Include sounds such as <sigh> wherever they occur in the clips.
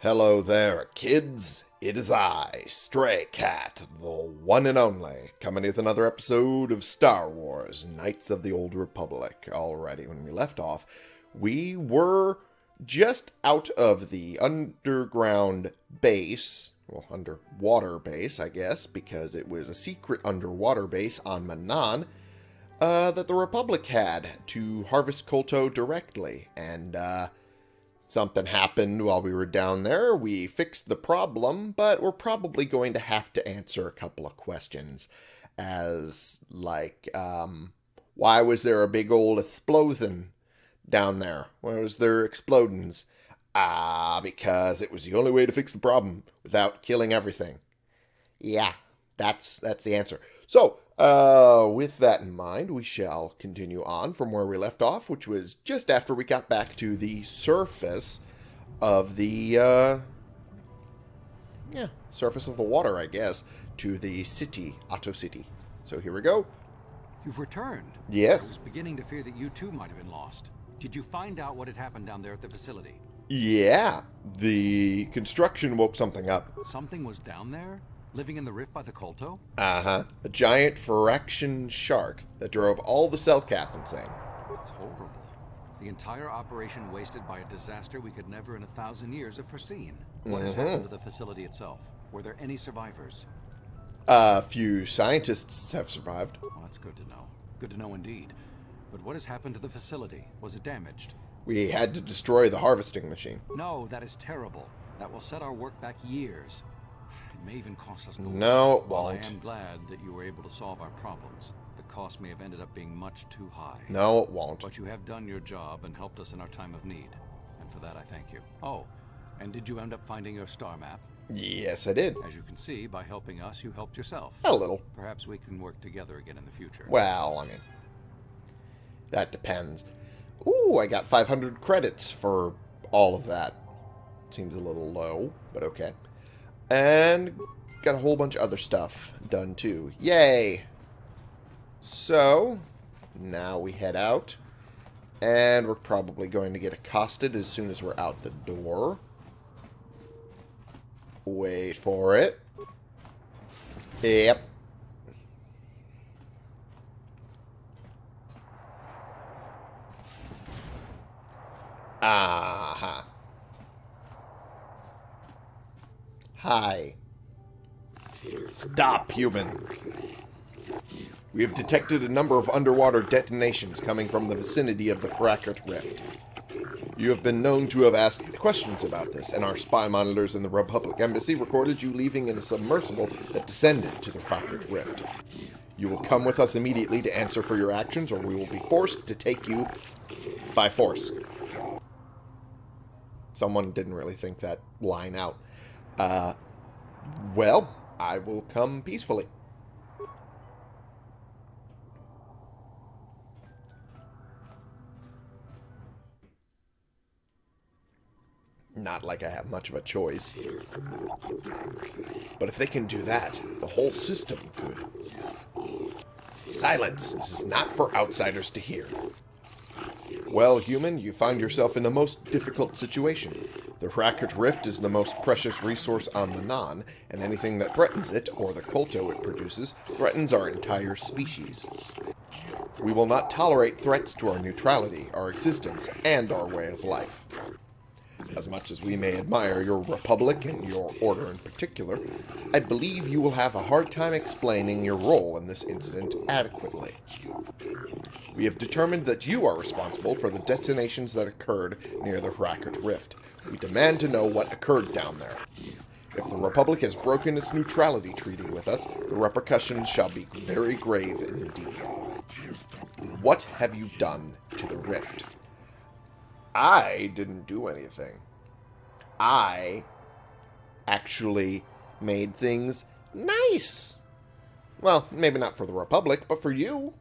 Hello there, kids. It is I, Stray Cat, the one and only, coming with another episode of Star Wars Knights of the Old Republic. Alrighty, when we left off, we were just out of the underground base, well, underwater base, I guess, because it was a secret underwater base on Manaan uh, that the Republic had to harvest Kolto directly, and, uh, Something happened while we were down there. We fixed the problem, but we're probably going to have to answer a couple of questions. As, like, um, why was there a big old explosion down there? Why was there explodings? Ah, because it was the only way to fix the problem without killing everything. Yeah, that's that's the answer. So, uh, with that in mind, we shall continue on from where we left off, which was just after we got back to the surface of the, uh, yeah, surface of the water, I guess, to the city, Ahto City. So here we go. You've returned. Yes. I was beginning to fear that you too might have been lost. Did you find out what had happened down there at the facility? Yeah, the construction woke something up. Something was down there? Living in the rift by the Kolto? Uh-huh. A giant Firaxan shark that drove all the Selkath insane. It's horrible. The entire operation wasted by a disaster we could never in a thousand years have foreseen. What has happened to the facility itself? Were there any survivors? A few scientists have survived. Well, that's good to know. Good to know indeed. But what has happened to the facility? Was it damaged? We had to destroy the harvesting machine. No, that is terrible. That will set our work back years. It may even cost us the No, it While I won't. am glad that you were able to solve our problems. The cost may have ended up being much too high. No, it won't. But you have done your job and helped us in our time of need. And for that I thank you. Oh, and did you end up finding your star map? Yes, I did. As you can see, by helping us, you helped yourself. A little. Perhaps we can work together again in the future. Well, I mean, that depends. Ooh, I got 500 credits for all of that. Seems a little low, but okay. And got a whole bunch of other stuff done too. Yay! So, now we head out. And we're probably going to get accosted as soon as we're out the door. Wait for it. Yep. Aha. Hi. Stop, human. We have detected a number of underwater detonations coming from the vicinity of the Hrakert Rift. You have been known to have asked questions about this, and our spy monitors in the Republic Embassy recorded you leaving in a submersible that descended to the Hrakert Rift. You will come with us immediately to answer for your actions, or we will be forced to take you by force. Someone didn't really think that line out. Uh, well, I will come peacefully. Not like I have much of a choice. But if they can do that, the whole system could. Silence! This is not for outsiders to hear. Well, human, you find yourself in a most difficult situation. The Hrakert Rift is the most precious resource on the Non, and anything that threatens it, or the Kolto it produces, threatens our entire species. We will not tolerate threats to our neutrality, our existence, and our way of life. As much as we may admire your republic and your order in particular, I believe you will have a hard time explaining your role in this incident adequately. We have determined that you are responsible for the detonations that occurred near the Hrakert Rift. We demand to know what occurred down there. If the Republic has broken its neutrality treaty with us, the repercussions shall be very grave indeed. What have you done to the Rift? I didn't do anything. I actually made things nice. Well, maybe not for the Republic, but for you.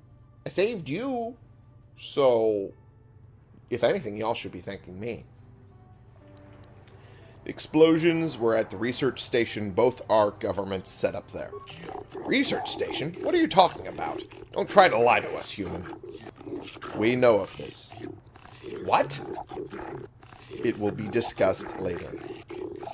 I saved you. So, if anything, y'all should be thanking me. Explosions were at the research station both our governments set up there. Research station? What are you talking about? Don't try to lie to us, human. We know of this. What? It will be discussed later.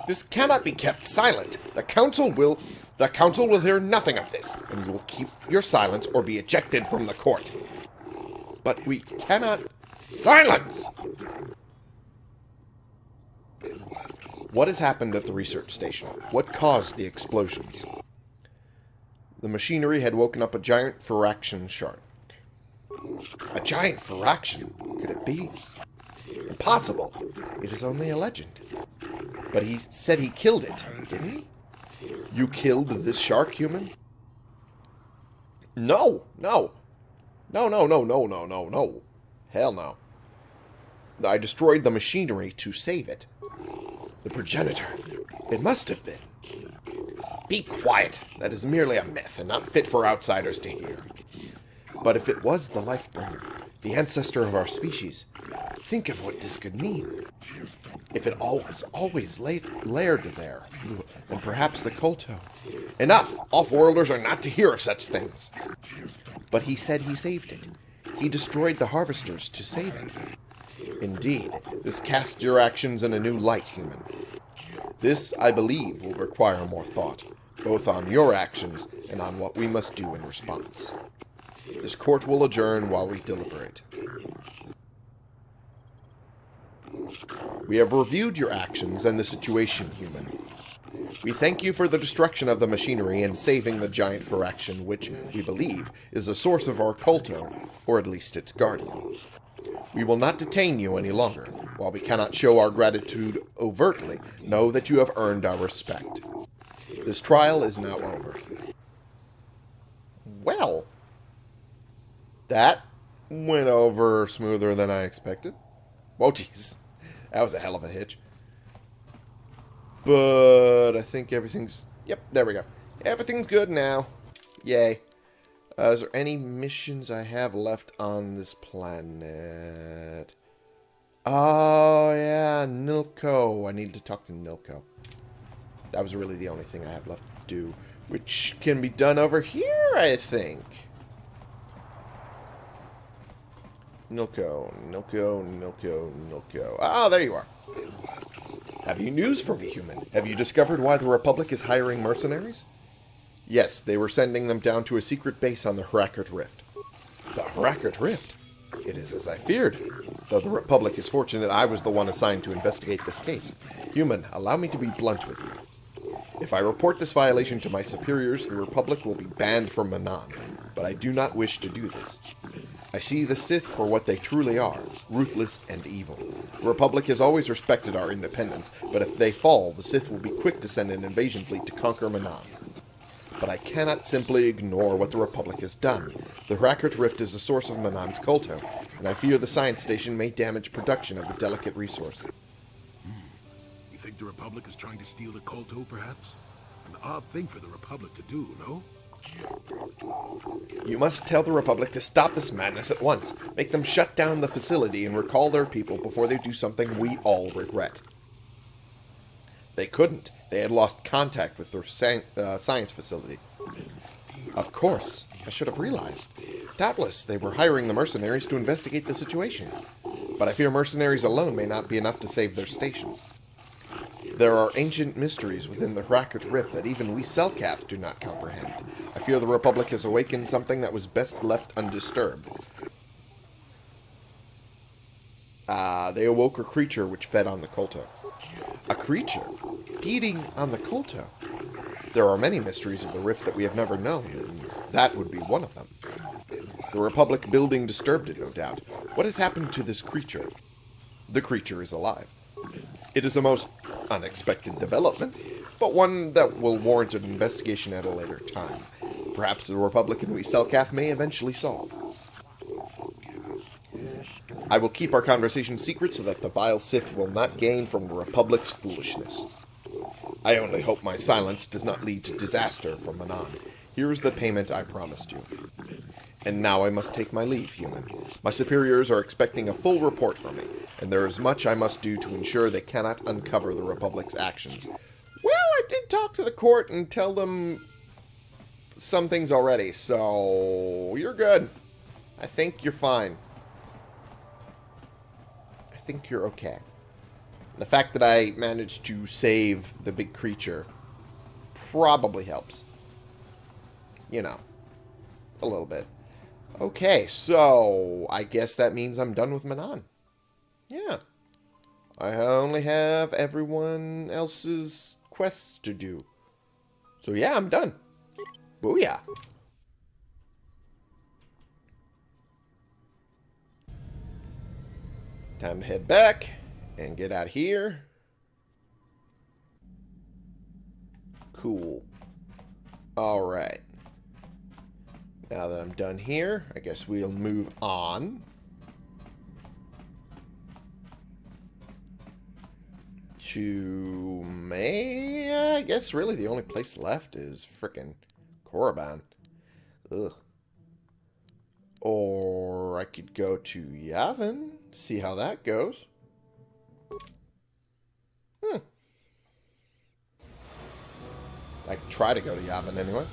This cannot be kept silent. The council will... The council will hear nothing of this, and you will keep your silence or be ejected from the court. But we cannot... Silence! What has happened at the research station? What caused the explosions? The machinery had woken up a giant Firaxan shark. A giant Firaxan? It be? Impossible. It is only a legend. But he said he killed it, didn't he? You killed this shark, human? No, no. No, no, no, no, no, no, no. Hell no. I destroyed the machinery to save it. The progenitor. It must have been. Be quiet. That is merely a myth and not fit for outsiders to hear. But if it was the life Lifebringer, the ancestor of our species, think of what this could mean. If it all was always laired there, and perhaps the Kolto. Enough! Off-worlders are not to hear of such things. But he said he saved it. He destroyed the harvesters to save it. Indeed, this casts your actions in a new light, human. This, I believe, will require more thought, both on your actions and on what we must do in response. This court will adjourn while we deliberate. We have reviewed your actions and the situation, human. We thank you for the destruction of the machinery and saving the giant Firaxan, which, we believe, is the source of our Kolto, or at least its guardian. We will not detain you any longer. While we cannot show our gratitude overtly, know that you have earned our respect. This trial is now over. Well, that went over smoother than I expected. Whoa, jeez. That was a hell of a hitch. But I think everything's... Yep, there we go. Everything's good now. Yay. Uh, is there any missions I have left on this planet? Oh, yeah, Nilko. I need to talk to Nilko. That was really the only thing I have left to do. Which can be done over here, I think. Nilko, Nilko, Nilko, Nilko. Ah, there you are. Have you news for me, human? Have you discovered why the Republic is hiring mercenaries? Yes, they were sending them down to a secret base on the Hrakert Rift. The Hrakert Rift? It is as I feared. Though the Republic is fortunate I was the one assigned to investigate this case. Human, allow me to be blunt with you. If I report this violation to my superiors, the Republic will be banned from Manaan. But I do not wish to do this. I see the Sith for what they truly are, ruthless and evil. The Republic has always respected our independence, but if they fall, the Sith will be quick to send an invasion fleet to conquer Manaan. But I cannot simply ignore what the Republic has done. The Hrakert Rift is the source of Manaan's Kolto, and I fear the science station may damage production of the delicate resource. Hmm. You think the Republic is trying to steal the Kolto, perhaps? An odd thing for the Republic to do, no? You must tell the Republic to stop this madness at once. Make them shut down the facility and recall their people before they do something we all regret. They couldn't. They had lost contact with their uh, science facility. Of course. I should have realized. Doubtless, they were hiring the mercenaries to investigate the situation. But I fear mercenaries alone may not be enough to save their station. There are ancient mysteries within the Hrakert Rift that even we Selkaths do not comprehend. I fear the Republic has awakened something that was best left undisturbed. Ah, uh, they awoke a creature which fed on the Kolto. A creature? Feeding on the Kolto? There are many mysteries of the Rift that we have never known, and that would be one of them. The Republic building disturbed it, no doubt. What has happened to this creature? The creature is alive. It is a most unexpected development, but one that will warrant an investigation at a later time. Perhaps the Republican we Selkath may eventually solve. I will keep our conversation secret so that the vile Sith will not gain from the Republic's foolishness. I only hope my silence does not lead to disaster for Manaan. Here is the payment I promised you. And now I must take my leave, human. My superiors are expecting a full report from me, and there is much I must do to ensure they cannot uncover the Republic's actions. Well, I did talk to the court and tell them some things already, so you're good. I think you're fine. I think you're okay. The fact that I managed to save the big creature probably helps. You know, a little bit. Okay, so I guess that means I'm done with Manaan. Yeah. I only have everyone else's quests to do. So yeah, I'm done. Booyah. Time to head back and get out here. Cool. Alright. Now that I'm done here, I guess we'll move on. To May? I guess really the only place left is frickin' Korriban. Ugh. Or I could go to Yavin, see how that goes. Hmm. I could try to go to Yavin anyway.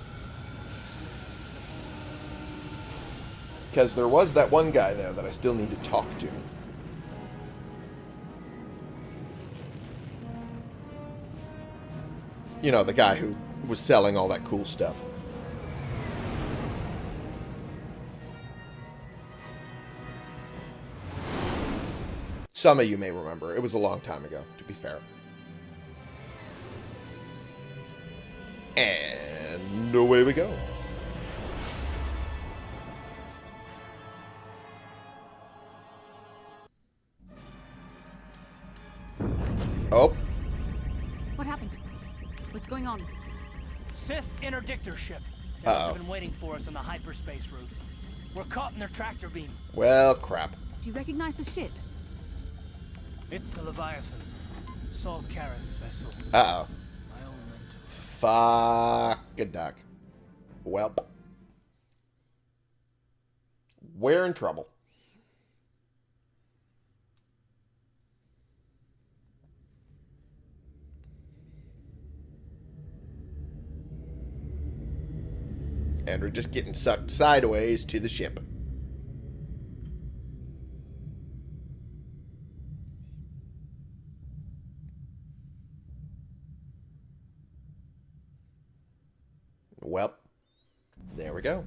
Because there was that one guy there that I still need to talk to. You know, the guy who was selling all that cool stuff. Some of you may remember. It was a long time ago, to be fair. And away we go. Oh. What happened? What's going on? Sith interdictor ship. They Uh must -oh. have been waiting for us on the hyperspace route. We're caught in their tractor beam. Well, crap. Do you recognize the ship? It's the Leviathan. Saul Karath's vessel. Uh-oh. My own mentor. Fuck a duck. Well. We're in trouble. And we're just getting sucked sideways to the ship. Well, there we go.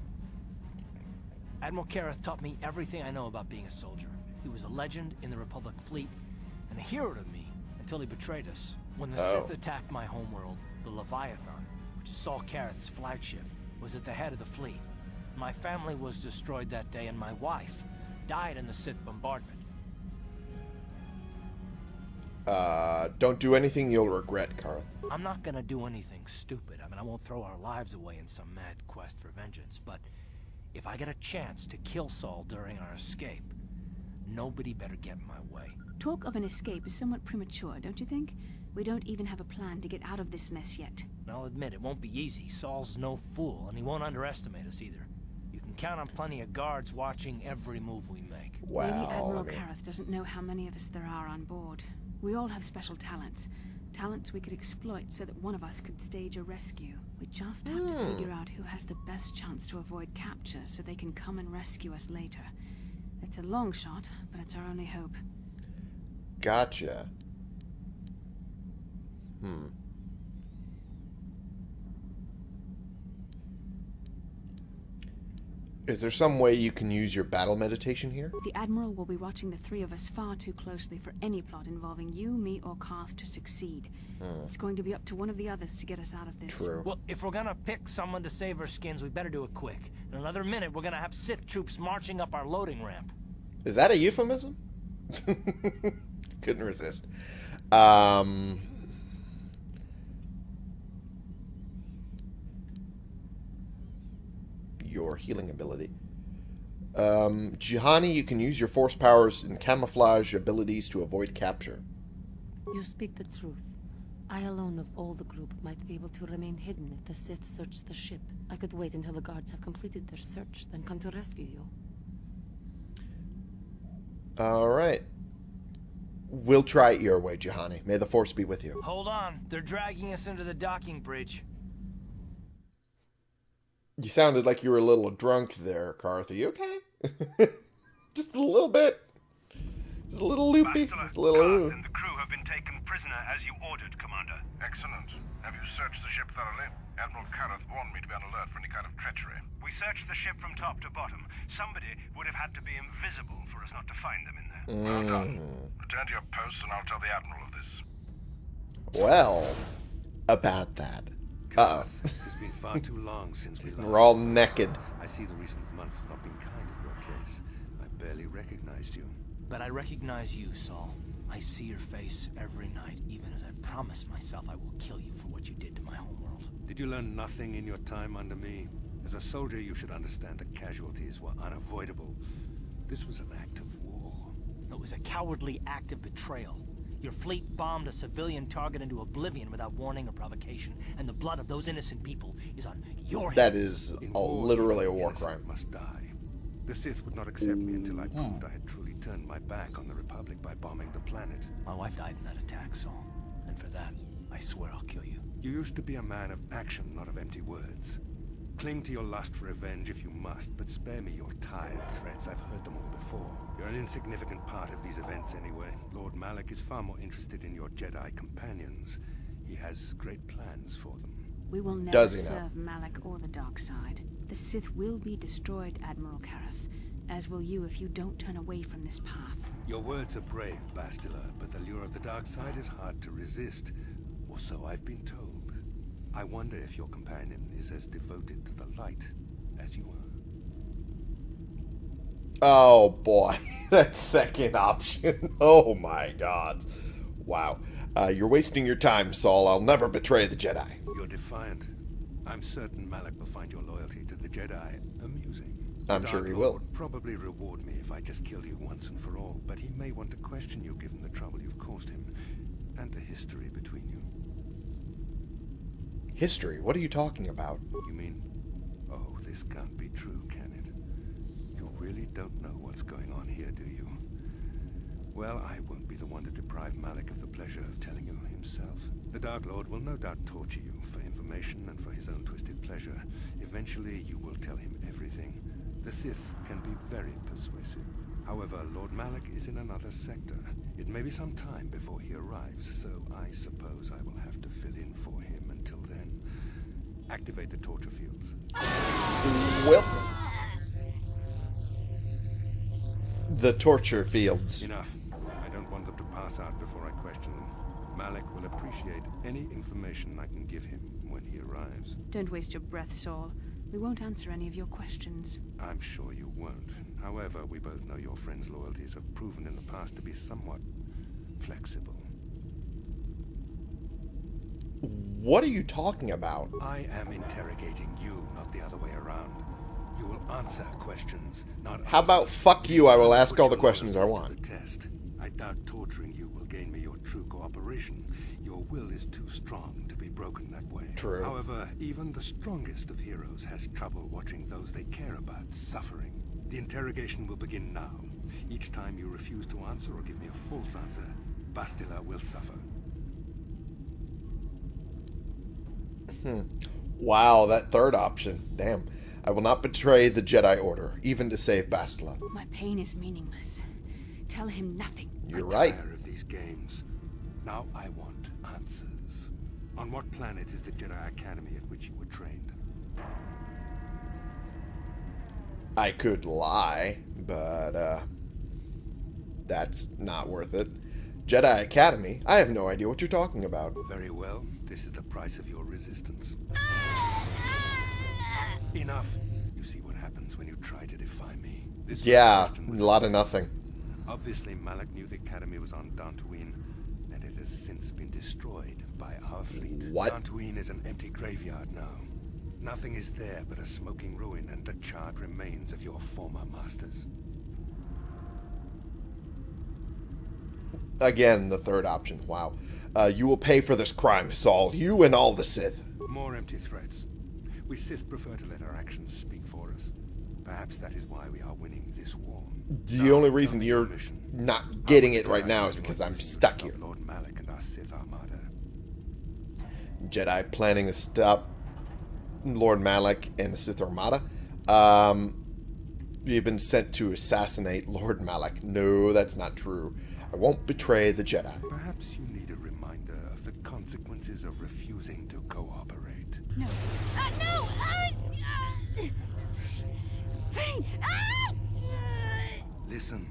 Admiral Karath taught me everything I know about being a soldier. He was a legend in the Republic fleet and a hero to me until he betrayed us. When the Oh. Sith attacked my homeworld, the Leviathan, which is Saul Karath's flagship, was at the head of the fleet. My family was destroyed that day and my wife died in the Sith bombardment. Uh, don't do anything you'll regret, Carth. I'm not gonna do anything stupid. I mean, I won't throw our lives away in some mad quest for vengeance, but if I get a chance to kill Saul during our escape, nobody better get in my way. Talk of an escape is somewhat premature, don't you think? We don't even have a plan to get out of this mess yet. And I'll admit, it won't be easy. Saul's no fool, and he won't underestimate us either. You can count on plenty of guards watching every move we make. Wow. Maybe Admiral I mean, Karath doesn't know how many of us there are on board. We all have special talents. Talents we could exploit so that one of us could stage a rescue. We just have to hmm. figure out who has the best chance to avoid capture so they can come and rescue us later. It's a long shot, but it's our only hope. Gotcha. Hmm. Is there some way you can use your battle meditation here? The Admiral will be watching the three of us far too closely for any plot involving you, me, or Carth to succeed. It's going to be up to one of the others to get us out of this. True. Well, if we're gonna pick someone to save our skins, we better do it quick. In another minute, we're gonna have Sith troops marching up our loading ramp. Is that a euphemism? <laughs> Couldn't resist. Um. Your healing ability. Um, Juhani, you can use your force powers and camouflage abilities to avoid capture. You speak the truth. I alone of all the group might be able to remain hidden if the Sith search the ship. I could wait until the guards have completed their search, then come to rescue you. Alright. We'll try it your way, Juhani. May the force be with you. Hold on, they're dragging us into the docking bridge. You sounded like you were a little drunk there, Carth. Are you okay? <laughs> Just a little bit. Just a little loopy. Just a little. and the crew have been taken prisoner as you ordered, Commander. Excellent. Have you searched the ship thoroughly? Admiral Karath warned me to be on alert for any kind of treachery. We searched the ship from top to bottom. Somebody would have had to be invisible for us not to find them in there. Well done. Return to your post and I'll tell the Admiral of this. Well, about that. Uh-oh. It's been far too long since we last. We're all naked. I see the recent months have not been kind in your case. I barely recognized you. But I recognize you, Saul. I see your face every night, even as I promised myself I will kill you for what you did to my homeworld. Did you learn nothing in your time under me? As a soldier, you should understand that casualties were unavoidable. This was an act of war. It was a cowardly act of betrayal. Your fleet bombed a civilian target into oblivion without warning or provocation, and the blood of those innocent people is on your That hands. is In a, literally a war crime. Must die. The Sith would not accept me until I proved hmm. I had truly turned my back on the Republic by bombing the planet. My wife died in that attack, Saul. And for that, I swear I'll kill you. You used to be a man of action, not of empty words. Cling to your lust for revenge if you must, but spare me your tired threats. I've heard them all before. You're an insignificant part of these events anyway. Lord Malak is far more interested in your Jedi companions. He has great plans for them. We will never Does he now? serve Malak or the dark side. The Sith will be destroyed, Admiral Karath, as will you if you don't turn away from this path. Your words are brave, Bastila, but the lure of the dark side is hard to resist. Or so I've been told. I wonder if your companion is as devoted to the light as you are. Oh boy, <laughs> that second option. <laughs> Oh my god. Wow. Uh, you're wasting your time, Saul. I'll never betray the Jedi. You're defiant. I'm certain Malak will find your loyalty to the Jedi amusing. I'm The sure he Lord will. would probably reward me if I just killed you once and for all, but he may want to question you given the trouble you've caused him, and the history between you. History? What are you talking about? You mean, oh, this can't be true, can really don't know what's going on here, do you? Well, I won't be the one to deprive Malak of the pleasure of telling you himself. The Dark Lord will no doubt torture you for information and for his own twisted pleasure. Eventually, you will tell him everything. The Sith can be very persuasive. However, Lord Malak is in another sector. It may be some time before he arrives, so I suppose I will have to fill in for him until then. Activate the torture fields. Well, the torture fields. Enough. I don't want them to pass out before I question them. Malak will appreciate any information I can give him when he arrives. Don't waste your breath, Saul. We won't answer any of your questions. I'm sure you won't. However, we both know your friend's loyalties have proven in the past to be somewhat flexible. What are you talking about? I am interrogating you, not the other way around. You will answer questions, not How about fuck you, I will ask all the questions I want. test. I doubt torturing you will gain me your true cooperation. Your will is too strong to be broken that way. True. However, even the strongest of heroes has trouble watching those they care about suffering. The interrogation will begin now. Each time you refuse to answer or give me a false answer, Bastila will suffer. Hmm. Wow, that third option. Damn. I will not betray the Jedi Order, even to save Bastila. My pain is meaningless. Tell him nothing. You're I'm right. tired of these games. Now I want answers. On what planet is the Jedi Academy at which you were trained? I could lie, but uh that's not worth it. Jedi Academy? I have no idea what you're talking about. Very well. This is the price of your resistance. Enough. You see what happens when you try to defy me. This first Yeah, a lot of nothing. Obviously, Malak knew the Academy was on Dantooine, and it has since been destroyed by our fleet. What? Dantooine is an empty graveyard now. Nothing is there but a smoking ruin and the charred remains of your former masters. Again, the third option. Wow. Uh, you will pay for this crime, Saul. You and all the Sith. More empty threats. We Sith prefer to let our actions speak for us. Perhaps that is why we are winning this war. The only reason you're not getting it right now is because I'm stuck here. Lord Malak and our Sith Armada. Jedi planning to stop Lord Malak and the Sith Armada. Um, you've been sent to assassinate Lord Malak. No, that's not true. I won't betray the Jedi. Perhaps you need a reminder of the consequences of refusing to cooperate. No. Uh, no! Uh, uh, pain! Ah! Listen,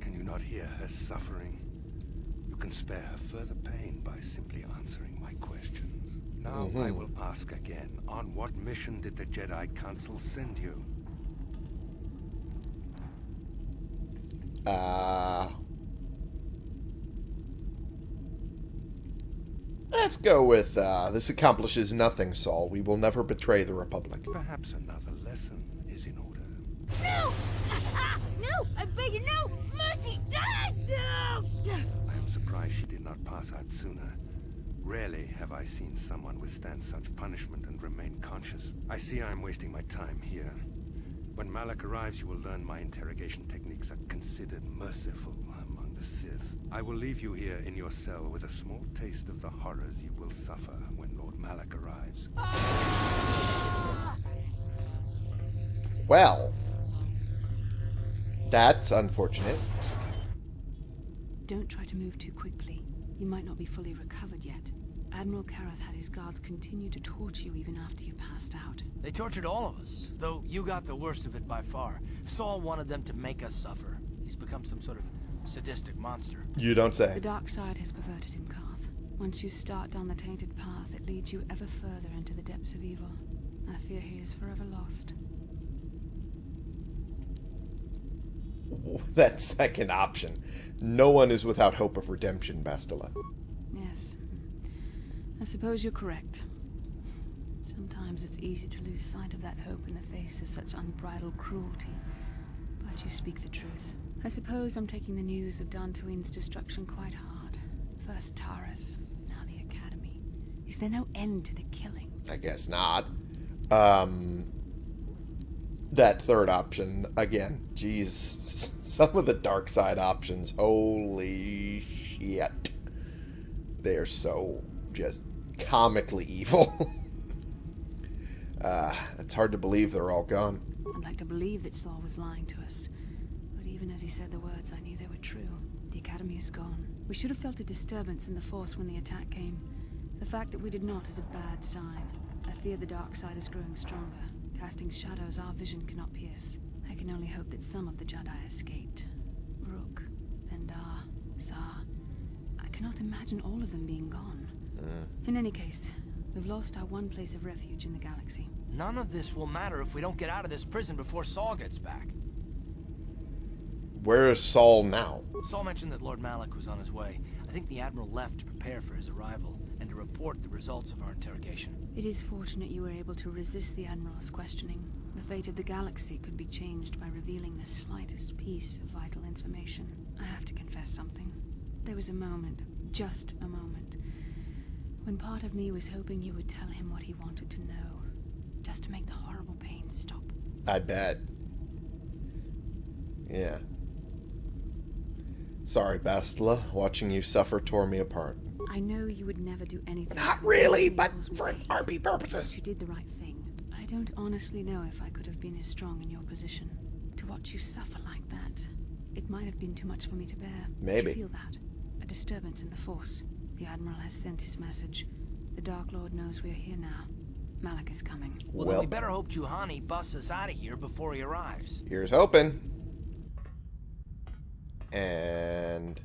can you not hear her suffering? You can spare her further pain by simply answering my questions. Now I will ask again, on what mission did the Jedi Council send you? Uh, let's go with, uh, this accomplishes nothing, Saul. We will never betray the Republic. Perhaps another lesson is in order. No! <laughs> No! I beg you, no! Mercy! Ah, no! I am surprised she did not pass out sooner. Rarely have I seen someone withstand such punishment and remain conscious. I see I am wasting my time here. When Malak arrives, you will learn my interrogation techniques are considered merciful among the Sith. I will leave you here in your cell with a small taste of the horrors you will suffer when Lord Malak arrives. Well, that's unfortunate. Don't try to move too quickly. You might not be fully recovered yet. Admiral Karath had his guards continue to torture you even after you passed out. They tortured all of us, though you got the worst of it by far. Saul wanted them to make us suffer. He's become some sort of sadistic monster. You don't say. The dark side has perverted him, Carth. Once you start down the tainted path, it leads you ever further into the depths of evil. I fear he is forever lost. <laughs> That second option. No one is without hope of redemption, Bastila. Yes. I suppose you're correct. Sometimes it's easy to lose sight of that hope in the face of such unbridled cruelty. But you speak the truth. I suppose I'm taking the news of Dantooine's destruction quite hard. First Taris, now the Academy. Is there no end to the killing? I guess not. Um, that third option, again, jeez, <laughs> some of the dark side options, holy shit. They're so just comically evil. <laughs> uh, it's hard to believe they're all gone. I'd like to believe that Saul was lying to us. But even as he said the words, I knew they were true. The Academy is gone. We should have felt a disturbance in the Force when the attack came. The fact that we did not is a bad sign. I fear the dark side is growing stronger, casting shadows our vision cannot pierce. I can only hope that some of the Jedi escaped. Rook, Vandar, Zhar. I cannot imagine all of them being gone. Uh. In any case, we've lost our one place of refuge in the galaxy. None of this will matter if we don't get out of this prison before Saul gets back. Where is Saul now? Saul mentioned that Lord Malak was on his way. I think the Admiral left to prepare for his arrival and to report the results of our interrogation. It is fortunate you were able to resist the Admiral's questioning. The fate of the galaxy could be changed by revealing the slightest piece of vital information. I have to confess something. There was a moment, just a moment, when part of me was hoping you would tell him what he wanted to know, just to make the horrible pain stop. I bet. Yeah. Sorry, Bastila. Watching you suffer tore me apart. I know you would never do anything. Not really, but for. RP purposes. You did the right thing. I don't honestly know if I could have been as strong in your position. To watch you suffer like that, it might have been too much for me to bear. Maybe. Did you feel that? A disturbance in the Force. The Admiral has sent his message. The Dark Lord knows we're here now. Malak is coming. Well, Well- then we better hope Juhani busts us out of here before he arrives. Here's hoping. And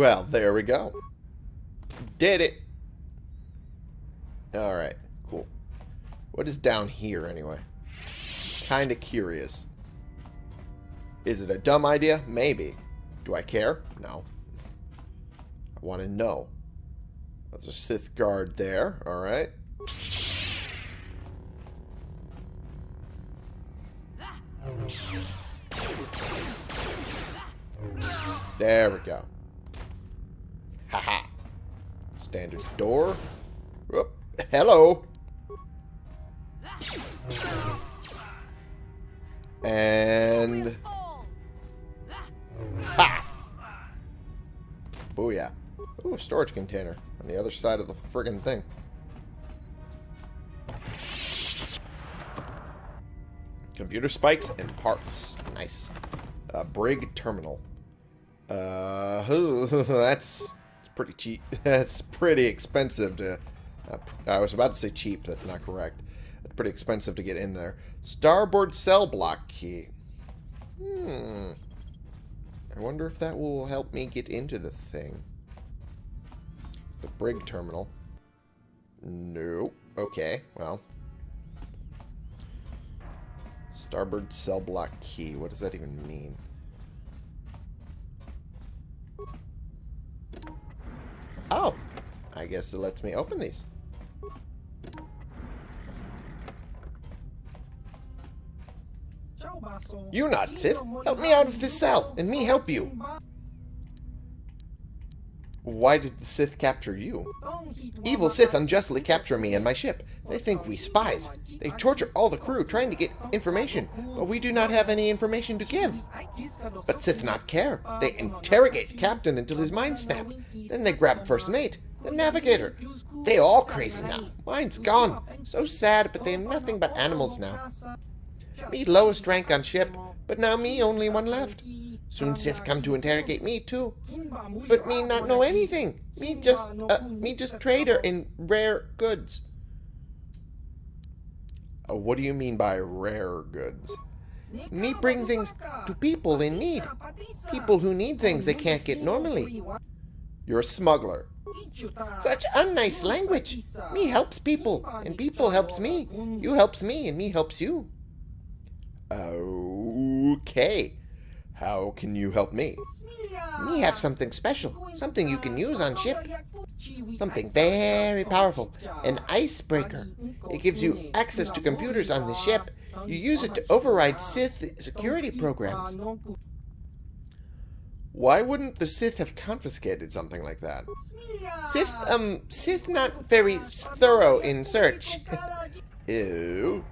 Well, there we go. Did it. All right, cool. What is down here anyway? Kind of curious. Is it a dumb idea? Maybe. Do I care? No. I want to know. That's a Sith guard there. All right. There we go. Haha. Standard door. Hello. And ha. Booyah. Ooh, storage container. On the other side of the friggin' thing. Computer spikes and parts. Nice. Uh, Brig terminal. Uh, <laughs> that's it's pretty cheap. <laughs> That's pretty expensive to. Uh, I was about to say cheap. That's not correct. It's pretty expensive to get in there. Starboard cell block key. Hmm. I wonder if that will help me get into the thing. The brig terminal. Nope. Okay, well. Starboard cell block key. What does that even mean? Oh! I guess it lets me open these. You not, Sith. Help me out of this cell, and me help you. Why did the Sith capture you? Evil Sith unjustly capture me and my ship. They think we spies. They torture all the crew trying to get information, but we do not have any information to give. But Sith not care. They interrogate Captain until his mind snap. Then they grab First Mate, the Navigator. They all crazy now. Mine's gone. So sad, but they have nothing but animals now. Me lowest rank on ship, but now me only one left. Soon Sith come to interrogate me too. But me not know anything. Me just, uh, me just trader in rare goods. Uh, what do you mean by rare goods? Me bring things to people in need. People who need things they can't get normally. You're a smuggler. Such unnice language. Me helps people, and people helps me. You helps me, and me helps you. Okay. How can you help me? Me have something special. Something you can use on ship. Something very powerful. An icebreaker. It gives you access to computers on the ship. You use it to override Sith security programs. Why wouldn't the Sith have confiscated something like that? Sith, um, Sith not very thorough in search. <laughs> Ew.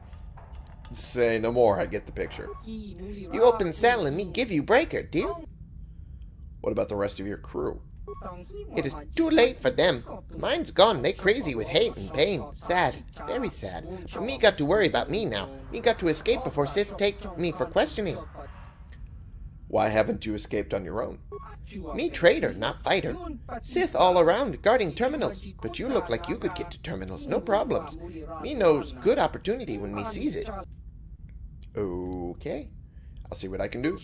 Say no more, I get the picture. You open cell and me give you breaker, deal? What about the rest of your crew? It is too late for them. Mine's gone. They crazy with hate and pain. Sad. Very sad. But me got to worry about me now. Me got to escape before Sith take me for questioning. Why haven't you escaped on your own? Me trader, not fighter. Sith all around, guarding terminals. But you look like you could get to terminals, no problems. Me knows good opportunity when me sees it. Okay. I'll see what I can do.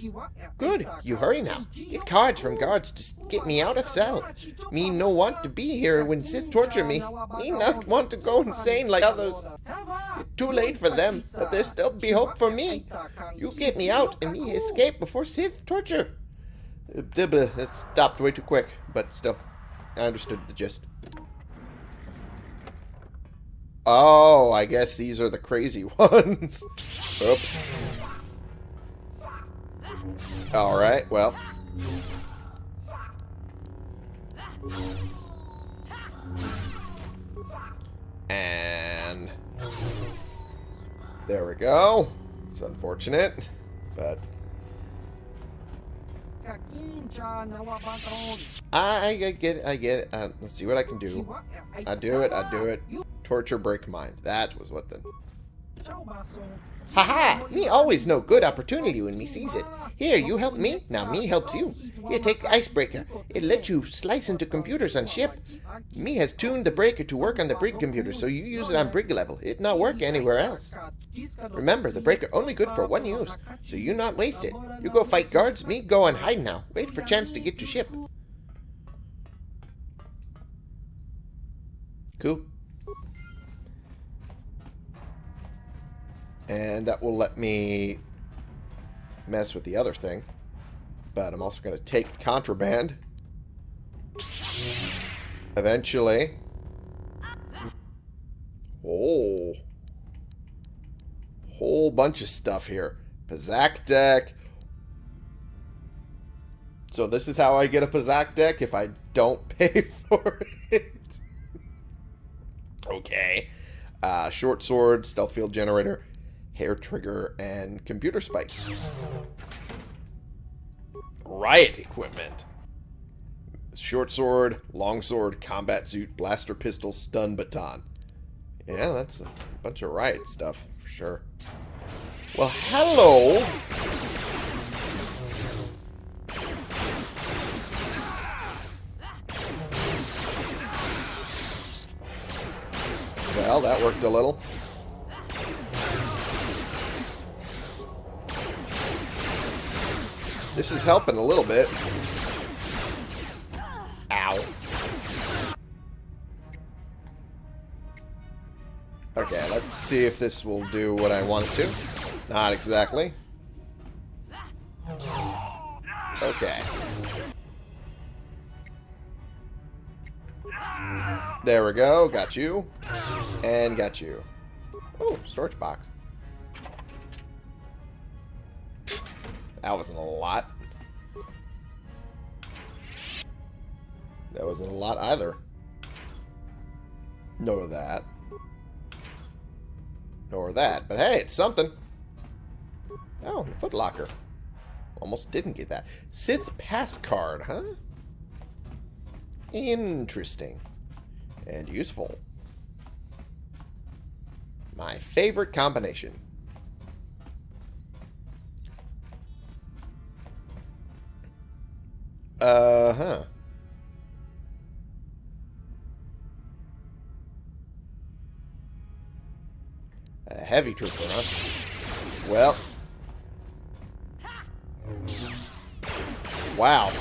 Good. You hurry now. Get cards from guards to get me out of cell. Me no want to be here when Sith torture me. Me not want to go insane like others. It's too late for them, but there still be hope for me. You get me out and me escape before Sith torture. It stopped way too quick, but still. I understood the gist. Oh, I guess these are the crazy <laughs> ones. Oops. Alright, well. And... There we go. It's unfortunate, but... I, get it, I get it. Uh, let's see what I can do. I do it, I do it. Torture break mind. That was what the... Haha! -ha! Me always know good opportunity when me sees it. Here, you help me, now me helps you. Here, take the icebreaker. It lets you slice into computers on ship. Me has tuned the breaker to work on the brig computer, so you use it on brig level. It not work anywhere else. Remember, the breaker only good for one use, so you not waste it. You go fight guards, me go and hide now. Wait for chance to get to ship. Cool. And that will let me mess with the other thing. But I'm also going to take contraband. Eventually. Oh. Whole bunch of stuff here. Pazaak deck. So this is how I get a Pazaak deck if I don't <laughs> pay for it. okay. Uh, short sword, stealth field generator, hair trigger, and computer spikes. Riot equipment. Short sword, long sword, combat suit, blaster pistol, stun baton. Yeah, that's a bunch of riot stuff, for sure. Well, hello! Well, that worked a little. This is helping a little bit. Ow. Okay, let's see if this will do what I want it to. Not exactly. Okay. There we go. Got you. And got you. Oh, storage box. That wasn't a lot. That wasn't a lot either. Nor that. Nor that. But hey, it's something. Oh, footlocker. Almost didn't get that. Sith pass card, huh? Interesting. And useful. My favorite combination. Uh-huh. A heavy trooper, huh? Well. Wow.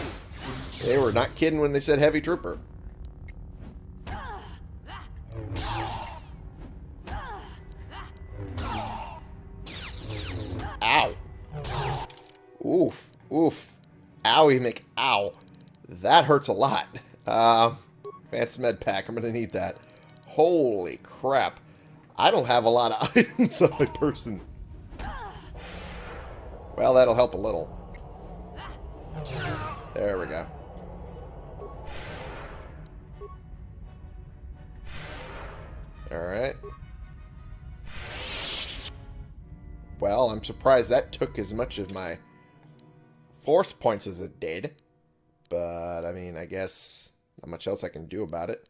They were not kidding when they said heavy trooper. Ow. Oof. Oof. Owie Mc ow. That hurts a lot. Uh, advanced med pack. I'm going to need that. Holy crap. I don't have a lot of <laughs> items on my person. Well, that'll help a little. There we go. Alright. Well, I'm surprised that took as much of my force points as it did. But, I mean, I guess not much else I can do about it.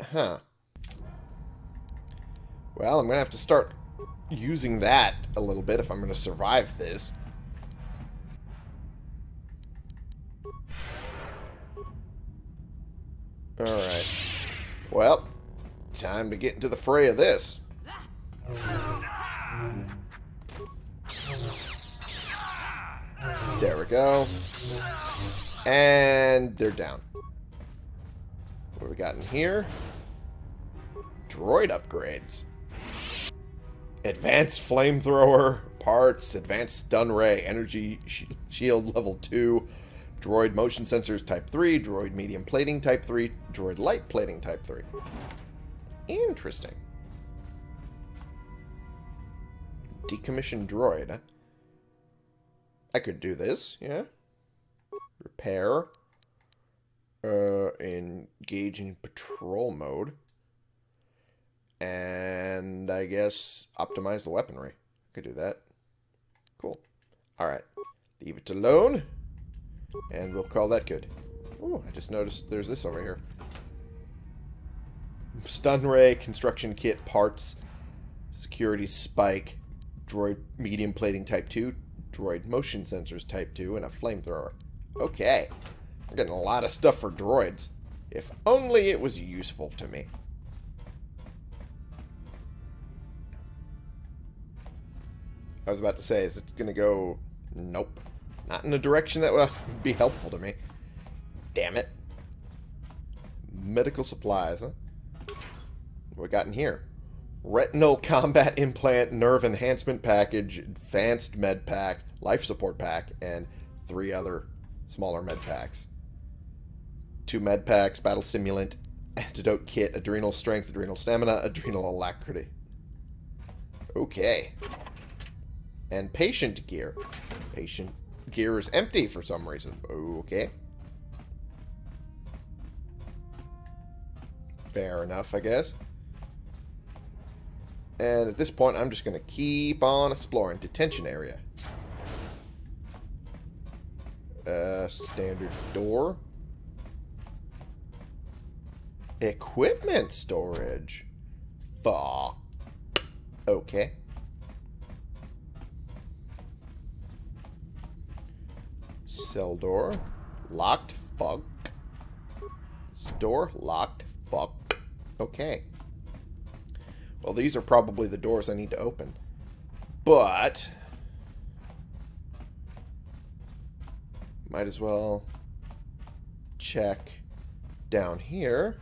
Huh. Well, I'm going to have to start using that a little bit if I'm going to survive this. Alright. Well, time to get into the fray of this. There we go. And they're down. What we got in here? Droid upgrades. Advanced flamethrower, parts, advanced stun ray, energy sh shield level 2, droid motion sensors type 3, droid medium plating type 3, droid light plating type 3. Interesting. Decommissioned droid. I could do this, yeah. Repair. Uh, engage in patrol mode. And I guess optimize the weaponry. Could do that. Cool. Alright. Leave it alone. And we'll call that good. Oh, I just noticed there's this over here. Stun ray, construction kit, parts, security spike, droid medium plating type 2, droid motion sensors type 2, and a flamethrower. Okay. I'm getting a lot of stuff for droids. If only it was useful to me. I was about to say, is it going to go... Nope. Not in a direction that would <laughs> be helpful to me. Damn it. Medical supplies, huh? What we got in here? Retinal Combat Implant Nerve Enhancement Package, Advanced Med Pack, Life Support Pack, and three other smaller med packs. Two med packs, Battle Stimulant, Antidote Kit, Adrenal Strength, Adrenal Stamina, Adrenal Alacrity. Okay. And Patient Gear. Patient Gear is empty for some reason. Okay. Fair enough, I guess. And at this point, I'm just going to keep on exploring. Detention area. Uh, standard door. Equipment storage. Fuck. Okay. Cell door. Locked. Fuck. Door locked. Fuck. Okay. Well, these are probably the doors I need to open. But... Might as well check down here.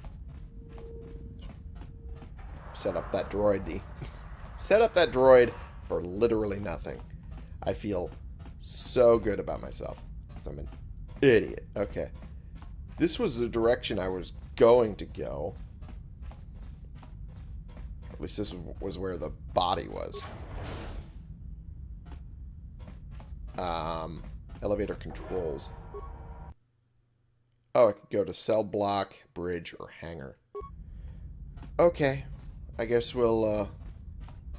Set up that droid. The <laughs> set up that droid for literally nothing. I feel so good about myself. Because I'm an idiot. Okay. This was the direction I was going to go. At least this was where the body was. Um, elevator controls. Oh, I could go to cell block, bridge, or hangar. Okay. I guess we'll uh,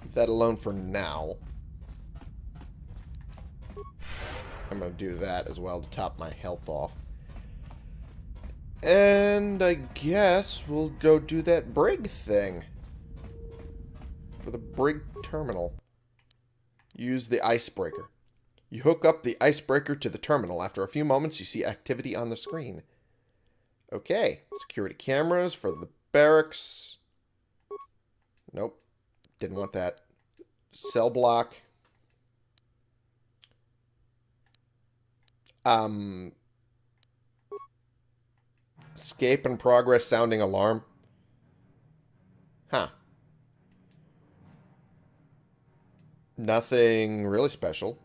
leave that alone for now. I'm going to do that as well to top my health off. And I guess we'll go do that brig thing. For the brig terminal. Use the icebreaker. You hook up the icebreaker to the terminal. After a few moments, you see activity on the screen. Okay. Security cameras for the barracks. Nope. Didn't want that. Cell block. Um, escape and progress sounding alarm. Huh. Nothing really special.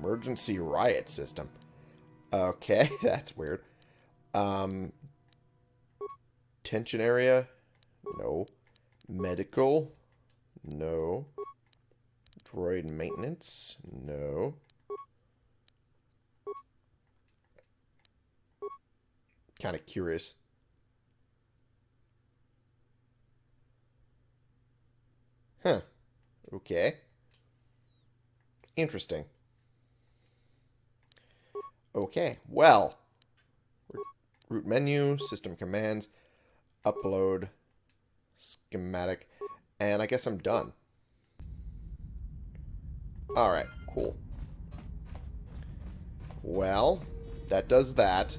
Emergency riot system. Okay, <laughs> that's weird. Um, tension area? No. Medical? No. Droid maintenance? No. Kind of curious. Huh. Okay. Interesting. Okay, well. Root menu, system commands, upload, schematic, and I guess I'm done. Alright, cool. Well, that does that.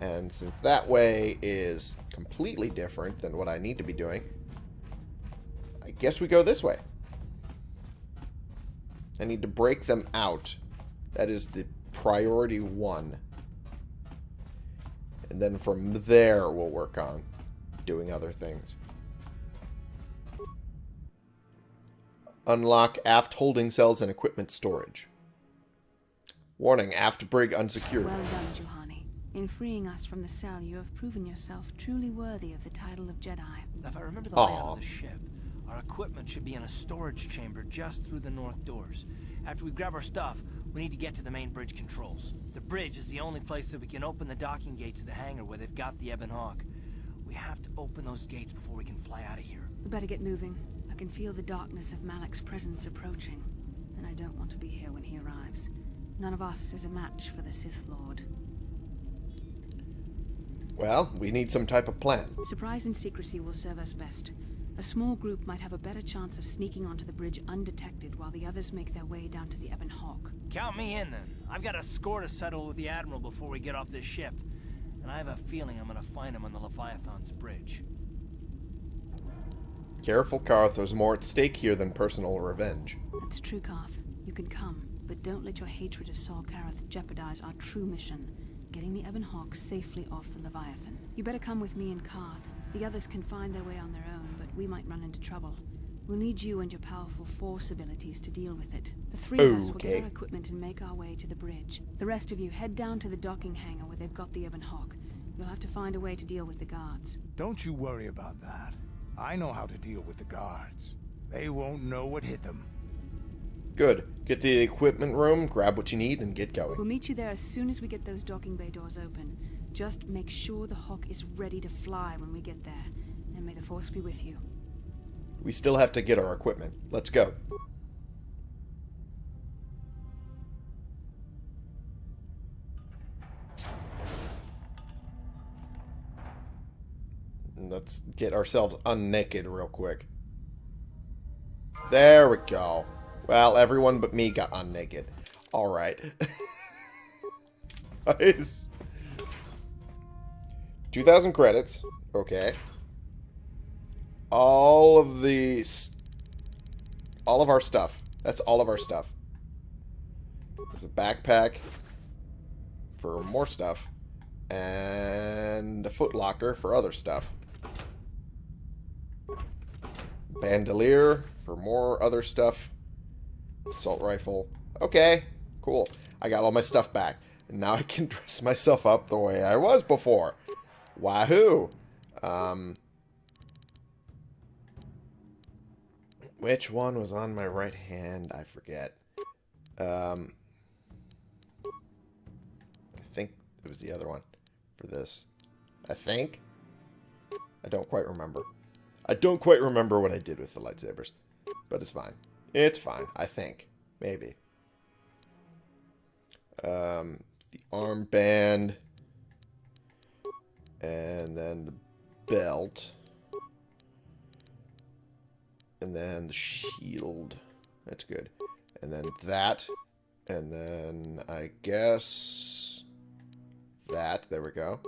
And since that way is completely different than what I need to be doing, I guess we go this way. I need to break them out. That is the priority one. And then from there, we'll work on doing other things. Unlock aft holding cells and equipment storage. Warning, aft brig unsecured. Well done, Juhani. In freeing us from the cell, you have proven yourself truly worthy of the title of Jedi. If I remember the Aw. layout of the ship, our equipment should be in a storage chamber just through the north doors. After we grab our stuff, we need to get to the main bridge controls. The bridge is the only place that we can open the docking gates of the hangar where they've got the Ebon Hawk. We have to open those gates before we can fly out of here. We better get moving. I can feel the darkness of Malak's presence approaching, and I don't want to be here when he arrives. None of us is a match for the Sith Lord. Well, we need some type of plan. Surprise and secrecy will serve us best. A small group might have a better chance of sneaking onto the bridge undetected while the others make their way down to the Ebon Hawk. Count me in then. I've got a score to settle with the Admiral before we get off this ship. And I have a feeling I'm gonna find him on the Leviathan's bridge. Careful, Carth. There's more at stake here than personal revenge. That's true, Carth. You can come, but don't let your hatred of Saul Karath jeopardize our true mission, getting the Ebon Hawk safely off the Leviathan. You better come with me and Carth. The others can find their way on their own, but we might run into trouble. We'll need you and your powerful force abilities to deal with it. The three of us will get our equipment and make our way to the bridge. The rest of you head down to the docking hangar where they've got the Ebon Hawk. You'll have to find a way to deal with the guards. Don't you worry about that. I know how to deal with the guards. They won't know what hit them. Good. Get to the equipment room, grab what you need, and get going. We'll meet you there as soon as we get those docking bay doors open. Just make sure the Hawk is ready to fly when we get there. And may the Force be with you. We still have to get our equipment. Let's go. Let's get ourselves unnaked real quick. There we go. Well, everyone but me got unnaked. Alright. <laughs> nice. 2,000 credits. Okay. All of the... All of our stuff. That's all of our stuff. There's a backpack for more stuff. And a footlocker for other stuff. Bandolier for more other stuff. Assault rifle. Okay, cool. I got all my stuff back. And now I can <laughs> dress myself up the way I was before. Wahoo! Um, which one was on my right hand? I forget. Um, I think it was the other one for this. I think. I don't quite remember. I don't quite remember what I did with the lightsabers. But it's fine. It's fine, I think. Maybe. Um, the armband. And then the belt. And then the shield. That's good. And then that. And then I guess that. There we go.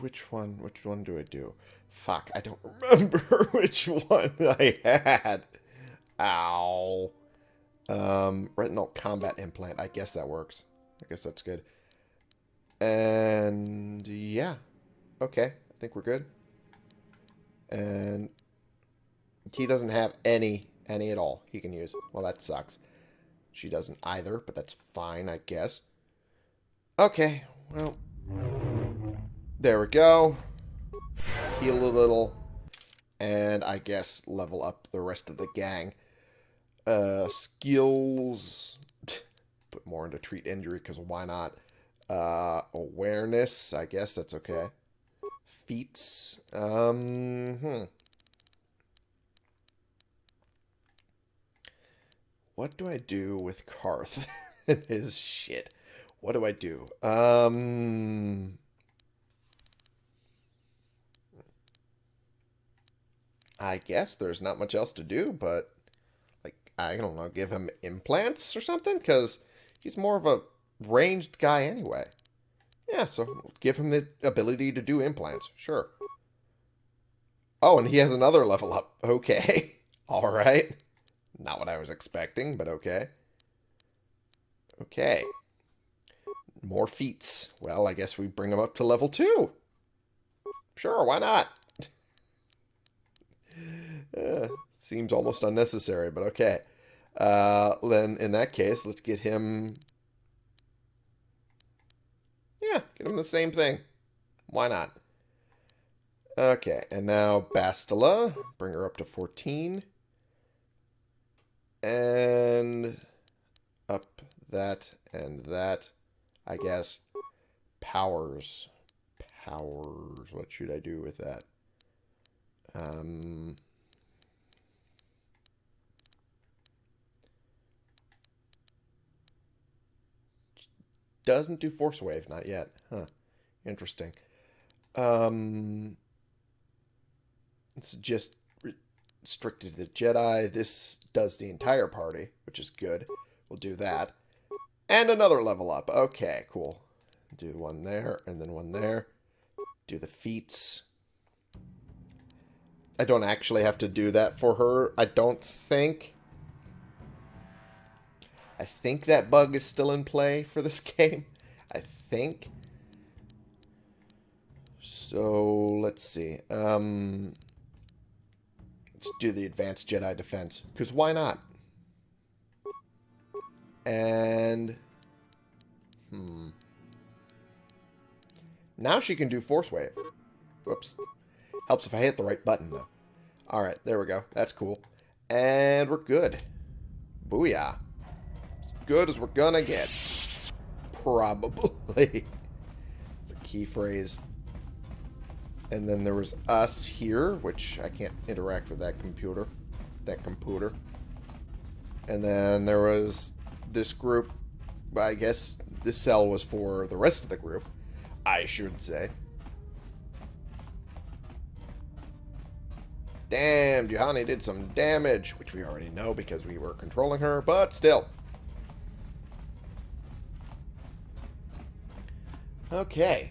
Which one? Which one do I do? Fuck, I don't <laughs> remember <laughs> which one <laughs> I had. Ow. Um, retinal combat implant. I guess that works. I guess that's good. And yeah. Okay, I think we're good. And he doesn't have any, any at all he can use. Well, that sucks. She doesn't either, but that's fine, I guess. Okay, well, there we go. Heal a little. And I guess level up the rest of the gang. Uh, skills. <laughs> Put more into treat injury, because why not? Uh, awareness. I guess that's okay. Feats. Um, hmm. What do I do with Carth <laughs> and his shit? What do I do? Um... I guess there's not much else to do, but, like, I don't know, give him implants or something? Because he's more of a ranged guy anyway. Yeah, so give him the ability to do implants. Sure. Oh, and he has another level up. <laughs> Okay. All right. Not what I was expecting, but okay. Okay. More feats. Well, I guess we bring him up to level 2. Sure, why not? <laughs> uh, seems almost unnecessary, but okay. Uh, then, in that case, let's get him... Yeah, get him the same thing. Why not? Okay, and now Bastila. Bring her up to 14. And up that and that. I guess. Powers. Powers. What should I do with that? Um... Doesn't do Force Wave, not yet. Huh. Interesting. Um, it's just restricted to the Jedi. This does the entire party, which is good. We'll do that. And another level up. Okay, cool. Do one there, and then one there. Do the feats. I don't actually have to do that for her, I don't think. I think that bug is still in play for this <laughs> game. I think. So, let's see. Um, let's do the Advanced Jedi Defense. Because why not? And... Hmm. Now she can do Force Wave. Whoops. Helps if I hit the right button, though. Alright, there we go. That's cool. And we're good. Booyah good as we're gonna get. Probably. it's a key phrase. And then there was us here, which I can't interact with that computer. That computer. And then there was this group. I guess this cell was for the rest of the group, I should say. Damn, Juhani did some damage, which we already know because we were controlling her, but still. Okay.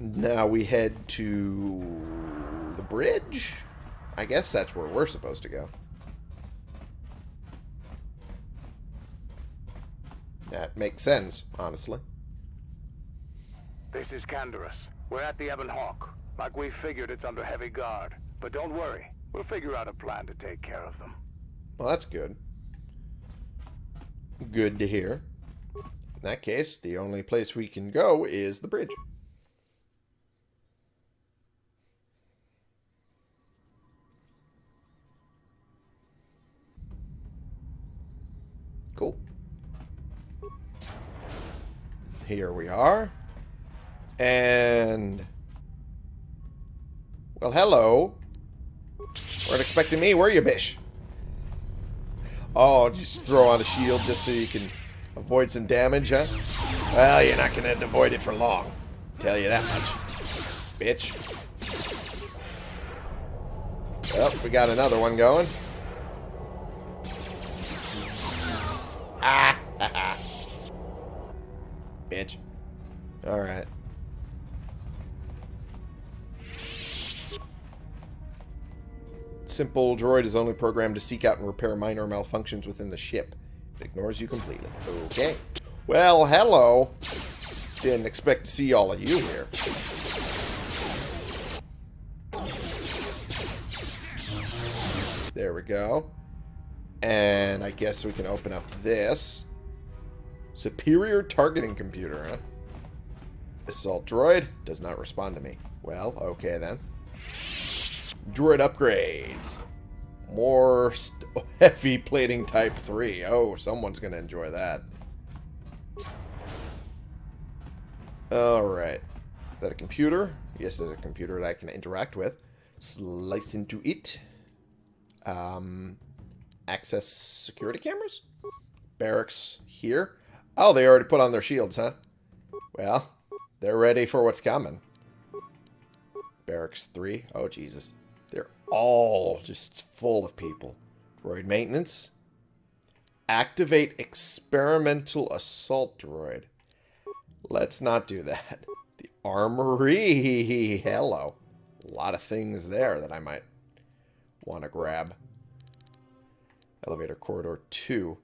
Now we head to the bridge? I guess that's where we're supposed to go. That makes sense, honestly. This is Canderous. We're at the Ebon Hawk. Like we figured, it's under heavy guard. But don't worry. We'll figure out a plan to take care of them. Well, that's good. Good to hear. In that case, the only place we can go is the bridge. Cool. Here we are. And... Well, hello. Weren't expecting me, were you, Bish? Oh, just throw on a shield just so you can avoid some damage, huh? Well, you're not going to avoid it for long. Tell you that much. Bitch. Well, we got another one going. <laughs> Bitch. Alright. Simple droid is only programmed to seek out and repair minor malfunctions within the ship. Ignores you completely. Okay. Well, hello. Didn't expect to see all of you here. There we go. And I guess we can open up this. Superior targeting computer, huh? Assault droid does not respond to me. Well, okay then. Droid upgrades. More <laughs> heavy plating type 3. Oh, someone's going to enjoy that. Alright. Is that a computer? Yes, it's a computer that I can interact with. Slice into it. Um, access security cameras? Barracks here. Oh, they already put on their shields, huh? Well, they're ready for what's coming. Barracks 3. Oh, Jesus. All just full of people. Droid maintenance. Activate experimental assault droid. Let's not do that. The armory. <laughs> Hello. A lot of things there that I might want to grab. Elevator corridor 2.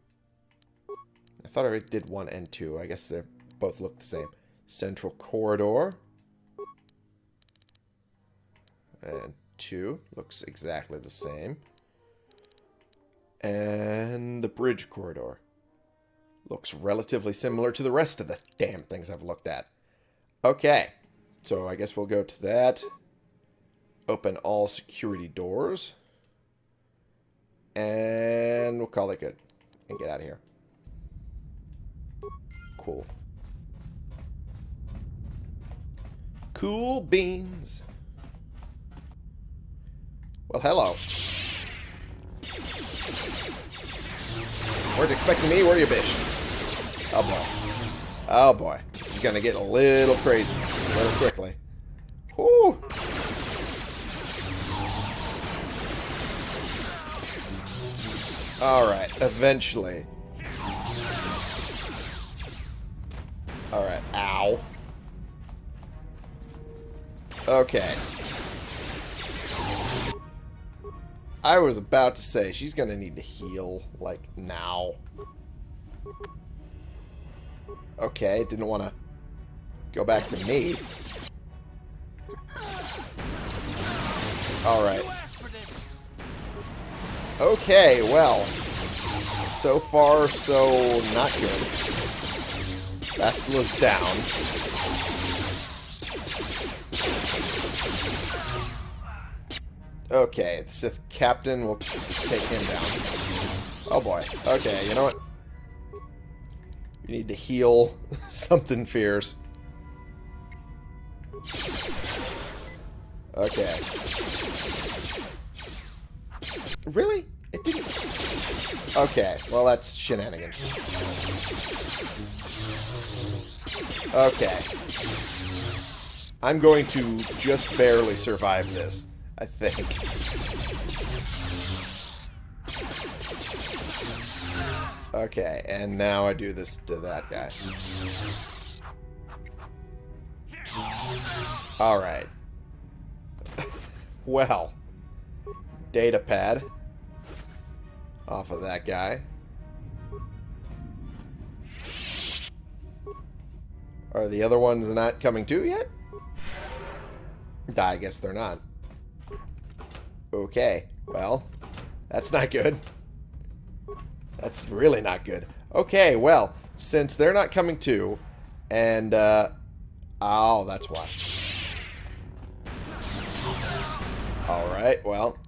I thought I did 1 and 2. I guess they both look the same. Central corridor. And 2 looks exactly the same. And the bridge corridor. Looks relatively similar to the rest of the damn things I've looked at. Okay. So I guess we'll go to that. Open all security doors. And we'll call it good. And get out of here. Cool. Cool beans. Well, hello. Weren't expecting me, were you, bitch? Oh, boy. Oh, boy. This is to get a little crazy. A little quickly. Whoo! Alright, eventually. Alright, ow. Okay. I was about to say, she's going to need to heal, like, now. Okay, didn't want to go back to me. Alright. Okay, well. So far, so not good. Bastila's down. Okay, the Sith Captain will take him down. Oh boy. Okay, you know what? We need to heal <laughs> something fierce. Okay. Really? It didn't... Okay, well that's shenanigans. Okay. I'm going to just barely survive this. I think. Okay, and now I do this to that guy. Alright. <laughs> well. Data pad. Off of that guy. Are the other ones not coming too yet? I guess they're not. Okay, well, that's not good. That's really not good. Okay, well, since they're not coming too, and, uh, oh, that's why. Alright, well,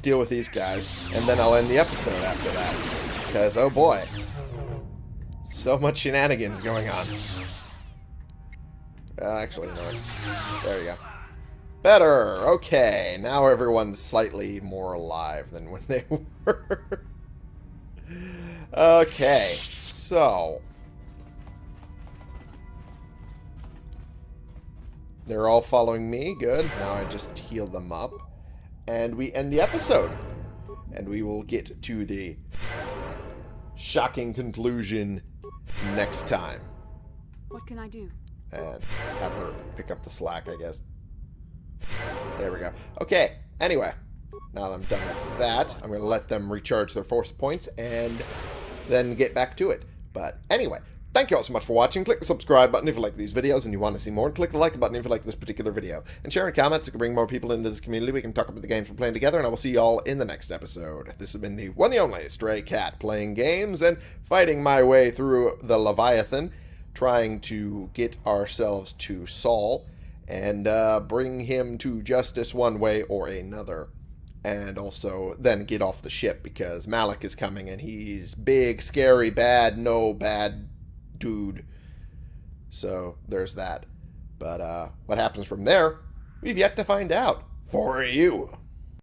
deal with these guys, and then I'll end the episode after that. Because, oh boy, so much shenanigans going on. Uh, actually, no. There you go. Better! Okay, now everyone's slightly more alive than when they <laughs> were. okay, so... They're all following me. Good. Now I just heal them up. And we end the episode. And we will get to the shocking conclusion next time. What can I do? And have her pick up the slack, I guess. There we go. Okay, anyway. Now that I'm done with that, I'm going to let them recharge their force points and then get back to it. But anyway, thank you all so much for watching. Click the subscribe button if you like these videos and you want to see more. And click the like button if you like this particular video. And share in comments so we can bring more people into this community. We can talk about the games we're playing together. And I will see you all in the next episode. This has been the one and only Stray Cat playing games and fighting my way through the Leviathan. Trying to get ourselves to Saul and uh, bring him to justice one way or another. And also then get off the ship because Malak is coming and he's big, scary, bad, no bad dude. So there's that. But uh, what happens from there, we've yet to find out. For you.